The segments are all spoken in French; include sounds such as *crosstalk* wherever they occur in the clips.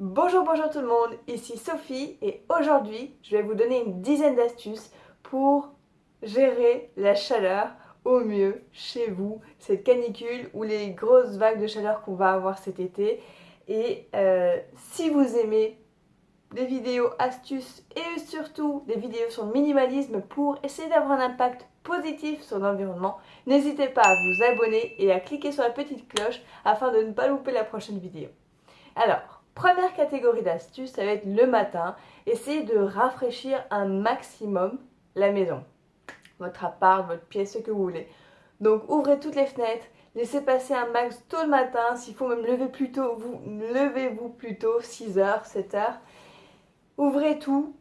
Bonjour, bonjour tout le monde, ici Sophie et aujourd'hui je vais vous donner une dizaine d'astuces pour gérer la chaleur au mieux chez vous, cette canicule ou les grosses vagues de chaleur qu'on va avoir cet été. Et euh, si vous aimez des vidéos astuces et surtout des vidéos sur le minimalisme pour essayer d'avoir un impact positif sur l'environnement, n'hésitez pas à vous abonner et à cliquer sur la petite cloche afin de ne pas louper la prochaine vidéo. Alors, première catégorie d'astuces, ça va être le matin. Essayez de rafraîchir un maximum la maison. Votre appart, votre pièce, ce que vous voulez. Donc ouvrez toutes les fenêtres, laissez passer un max tôt le matin. S'il faut même lever plus tôt, vous levez-vous plus tôt, 6h, 7h. Ouvrez tout,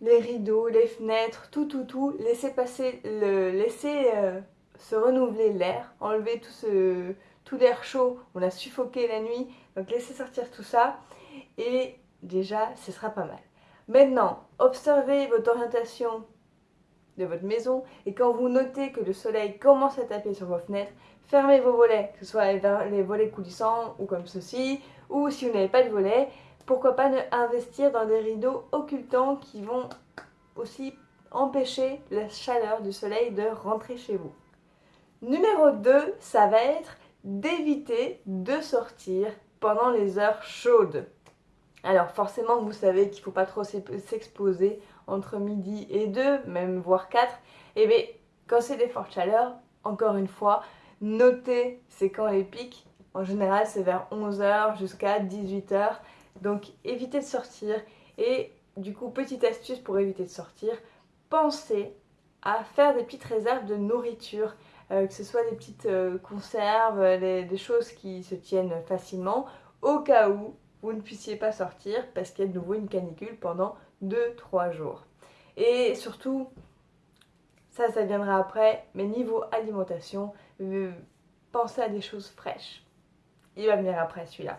les rideaux, les fenêtres, tout, tout, tout. Laissez passer, le, laissez euh, se renouveler l'air, enlever tout ce, tout l'air chaud, on a suffoqué la nuit, donc laissez sortir tout ça et déjà ce sera pas mal. Maintenant, observez votre orientation de votre maison et quand vous notez que le soleil commence à taper sur vos fenêtres, fermez vos volets, que ce soit les volets coulissants ou comme ceci, ou si vous n'avez pas de volets, pourquoi pas investir dans des rideaux occultants qui vont aussi empêcher la chaleur du soleil de rentrer chez vous. Numéro 2, ça va être d'éviter de sortir pendant les heures chaudes. Alors forcément, vous savez qu'il ne faut pas trop s'exposer entre midi et 2, même voire 4. Et bien, quand c'est des fortes chaleurs, encore une fois, notez c'est quand les pics. En général, c'est vers 11h jusqu'à 18h. Donc évitez de sortir. Et du coup, petite astuce pour éviter de sortir, pensez à faire des petites réserves de nourriture. Euh, que ce soit des petites euh, conserves, des choses qui se tiennent facilement, au cas où vous ne puissiez pas sortir parce qu'il y a de nouveau une canicule pendant 2-3 jours. Et surtout, ça, ça viendra après, mais niveau alimentation, euh, pensez à des choses fraîches. Il va venir après celui-là.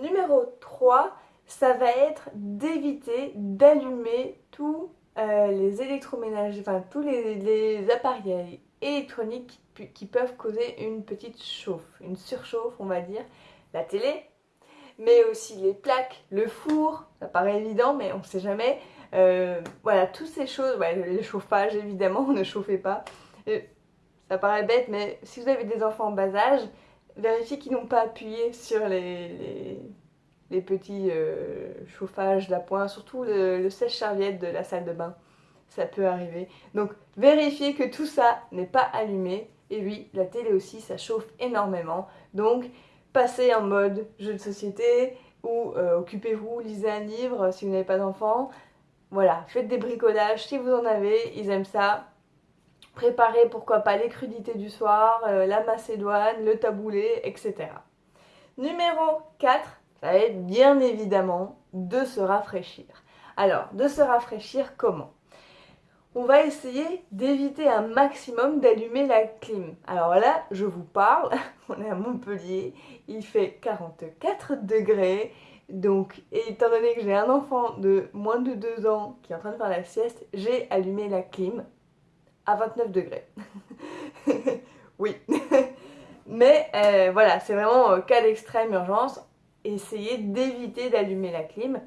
Numéro 3, ça va être d'éviter d'allumer tous les électroménagers, enfin tous les appareils électroniques qui peuvent causer une petite chauffe, une surchauffe on va dire. La télé, mais aussi les plaques, le four, ça paraît évident mais on ne sait jamais. Euh, voilà, toutes ces choses, le chauffage évidemment, *laughs* ne chauffez pas. Euh, ça paraît bête mais si vous avez des enfants en bas âge, vérifiez qu'ils n'ont pas appuyé sur les, petits euh, chauffages d'appoint, surtout le, le sèche-serviette de la salle de bain ça peut arriver. Donc vérifiez que tout ça n'est pas allumé. Et oui, la télé aussi, ça chauffe énormément. Donc passez en mode jeu de société ou euh, occupez-vous, lisez un livre si vous n'avez pas d'enfants. Voilà, faites des bricolages si vous en avez, ils aiment ça. Préparez pourquoi pas les crudités du soir, euh, la macédoine, le taboulé, etc. Numéro 4, ça va être bien évidemment de se rafraîchir. Alors, de se rafraîchir comment? On va essayer d'éviter un maximum d'allumer la clim. Alors là, je vous parle, *laughs* on est à Montpellier, il fait 44 degrés, donc étant donné que j'ai un enfant de moins de 2 ans qui est en train de faire la sieste, j'ai allumé la clim à 29 degrés. *laughs* oui. *laughs* Mais euh, voilà, c'est vraiment euh, cas d'extrême urgence, essayez d'éviter d'allumer la clim.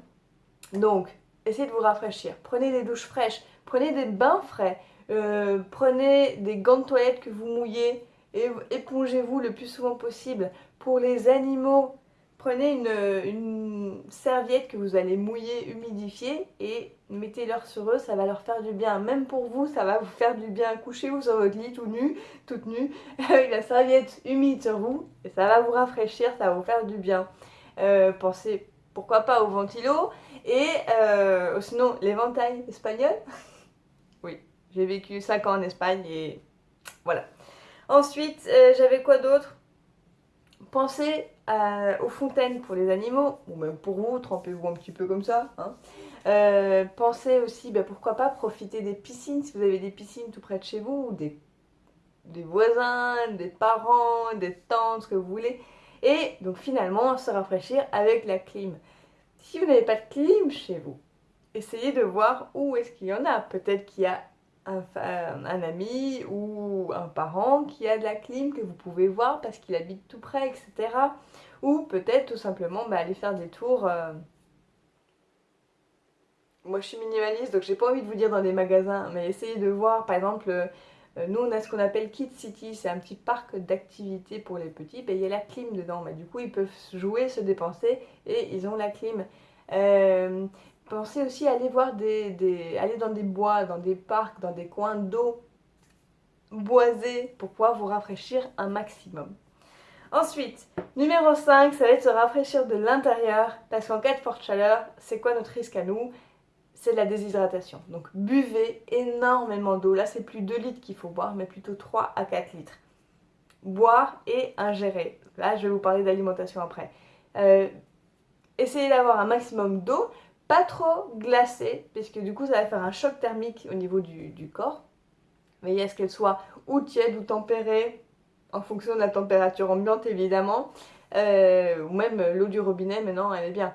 Donc, essayez de vous rafraîchir, prenez des douches fraîches, Prenez des bains frais, euh, prenez des gants de toilette que vous mouillez et épongez-vous le plus souvent possible. Pour les animaux, prenez une, serviette que vous allez mouiller, humidifier et mettez-leur sur eux, ça va leur faire du bien. Même pour vous, ça va vous faire du bien. Couchez-vous sur votre lit tout nu, toute nue, avec *laughs* la serviette humide sur vous et ça va vous rafraîchir, ça va vous faire du bien. Euh, pensez pourquoi pas au ventilo et euh, sinon l'éventail espagnol. Oui, j'ai vécu 5 ans en Espagne et voilà. Ensuite, euh, j'avais quoi d'autre? Pensez aux fontaines pour les animaux, ou même pour vous, trempez-vous un petit peu comme ça. Hein. Euh, pensez aussi, ben, pourquoi pas, profiter des piscines, si vous avez des piscines tout près de chez vous, des, des voisins, des parents, des tantes, ce que vous voulez. Et donc finalement, se rafraîchir avec la clim. Si vous n'avez pas de clim chez vous, essayez de voir où est-ce qu'il y en a. Peut-être qu'il y a un, un, ami ou un parent qui a de la clim que vous pouvez voir parce qu'il habite tout près, etc. ou peut-être tout simplement bah, aller faire des tours. Euh. Moi je suis minimaliste donc j'ai pas envie de vous dire dans des magasins, mais essayez de voir par exemple, euh, nous on a ce qu'on appelle Kid City, c'est un petit parc d'activités pour les petits, ben, il y a la clim dedans, mais du coup ils peuvent jouer, se dépenser et ils ont la clim. Euh, pensez aussi à aller voir des, aller dans des bois, dans des parcs, dans des coins d'eau boisés pour pouvoir vous rafraîchir un maximum. Ensuite, numéro 5, ça va être se rafraîchir de l'intérieur parce qu'en cas de forte chaleur, c'est quoi notre risque à nous? C'est la déshydratation. Donc buvez énormément d'eau. Là, c'est plus 2 litres qu'il faut boire, mais plutôt 3 à 4 litres. Boire et ingérer. Là, je vais vous parler d'alimentation après. Euh, essayez d'avoir un maximum d'eau, pas trop glacée, puisque du coup, ça va faire un choc thermique au niveau du, corps. Veillez à ce qu'elle soit ou tiède ou tempérée, en fonction de la température ambiante évidemment, euh, ou même l'eau du robinet maintenant elle est bien.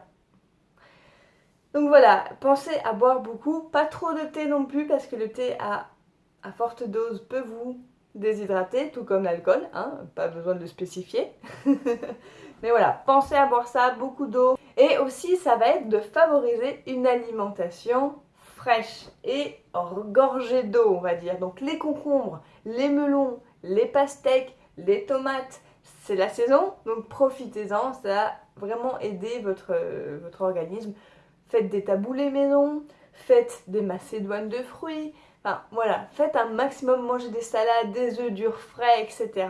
Donc voilà, pensez à boire beaucoup, pas trop de thé non plus parce que le thé à, forte dose peut vous déshydrater, tout comme l'alcool, hein, pas besoin de le spécifier. *laughs* Mais voilà, pensez à boire ça, beaucoup d'eau. Et aussi, ça va être de favoriser une alimentation fraîche et gorgée d'eau, on va dire. Donc les concombres, les melons, les pastèques, les tomates, c'est la saison, donc profitez-en, ça va vraiment aider votre organisme. Faites des taboulés maison, faites des macédoines de fruits, enfin voilà, faites un maximum, mangez des salades, des œufs durs frais, etc.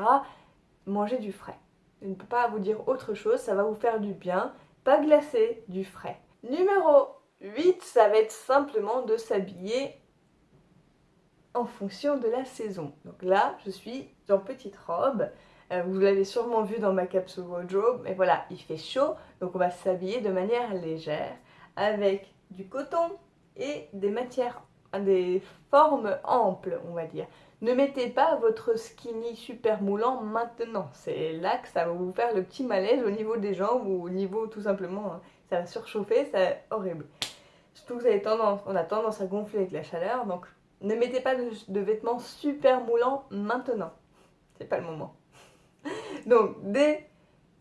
Mangez du frais. Je ne peux pas vous dire autre chose, ça va vous faire du bien, pas glacé, du frais. Numéro 8, ça va être simplement de s'habiller en fonction de la saison. Donc là, je suis en petite robe. Euh, vous l'avez sûrement vu dans ma capsule wardrobe, mais voilà, il fait chaud, donc on va s'habiller de manière légère avec du coton et des matières, des formes amples, on va dire. Ne mettez pas votre skinny super moulant maintenant. C'est là que ça va vous faire le petit malaise au niveau des jambes ou au niveau tout simplement, hein, ça va surchauffer, c'est horrible. Surtout que vous on a tendance à gonfler avec la chaleur, donc ne mettez pas de, vêtements super moulants maintenant. C'est pas le moment. *laughs* Donc des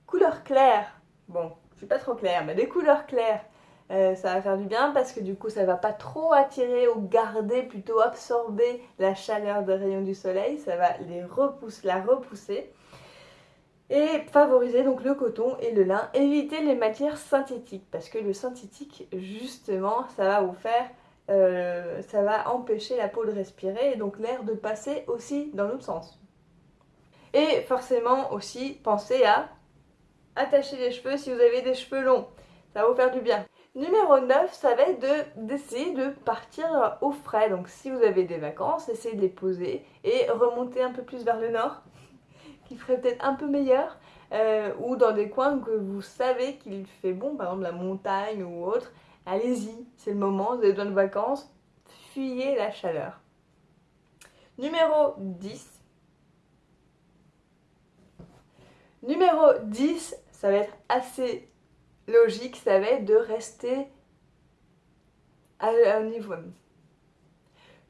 couleurs claires. Bon, je suis pas trop claire, mais des couleurs claires. Euh, ça va faire du bien parce que du coup ça va pas trop attirer ou garder, plutôt absorber la chaleur des rayons du soleil, ça va les repousser, la repousser et favoriser donc le coton et le lin. Évitez les matières synthétiques parce que le synthétique justement ça va vous faire euh, ça va empêcher la peau de respirer et donc l'air de passer aussi dans l'autre sens. Et forcément aussi, pensez à attacher les cheveux si vous avez des cheveux longs. Ça va vous faire du bien. Numéro 9, ça va être d'essayer de, partir au frais. Donc si vous avez des vacances, essayez de les poser et remonter un peu plus vers le nord, *laughs* qui ferait peut-être un peu meilleur. Euh, ou dans des coins que vous savez qu'il fait bon, par exemple la montagne ou autre. Allez-y, c'est le moment, vous avez besoin de vacances, fuyez la chaleur. Numéro 10. Numéro 10, ça va être assez logique, ça va être de rester à un niveau.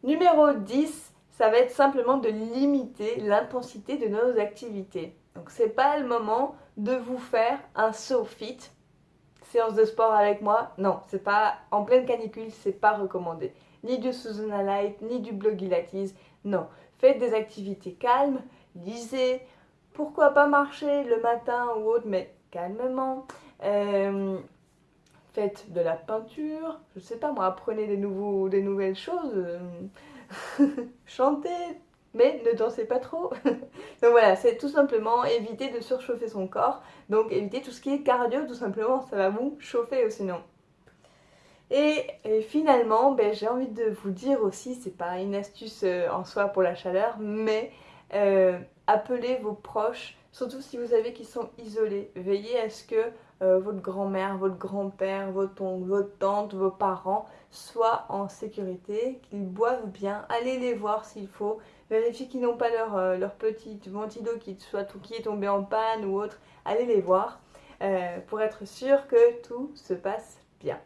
Numéro 10, ça va être simplement de limiter l'intensité de nos activités. Donc c'est pas le moment de vous faire un saut fit séance de sport avec moi, non, c'est pas en pleine canicule, c'est pas recommandé. Ni du Susanna Light, ni du Blogilates, non. Faites des activités calmes, lisez, pourquoi pas marcher le matin ou autre, mais calmement. Euh, faites de la peinture, je sais pas moi, apprenez des, nouveaux, des nouvelles choses, *laughs* chantez, mais ne dansez pas trop. *laughs* donc voilà, c'est tout simplement éviter de surchauffer son corps. Donc éviter tout ce qui est cardio, tout simplement, ça va vous chauffer sinon. Et, finalement, ben, j'ai envie de vous dire aussi, c'est pas une astuce euh, en soi pour la chaleur, mais euh, appelez vos proches, surtout si vous savez qu'ils sont isolés. Veillez à ce que euh, votre grand-mère, votre grand-père, votre oncle, votre tante, vos parents soient en sécurité, qu'ils boivent bien. Allez les voir s'il faut. Vérifiez qu'ils n'ont pas leur, euh, leur petit ventilo qui, soit, qui est tombé en panne ou autre. Allez les voir euh, pour être sûr que tout se passe bien.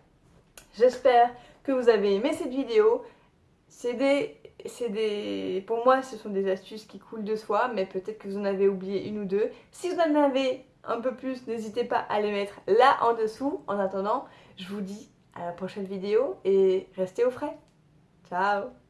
J'espère que vous avez aimé cette vidéo. C'est des, des... Pour moi, ce sont des astuces qui coulent de soi, mais peut-être que vous en avez oublié une ou deux. Si vous en avez un peu plus, n'hésitez pas à les mettre là en dessous. En attendant, je vous dis à la prochaine vidéo et restez au frais. Ciao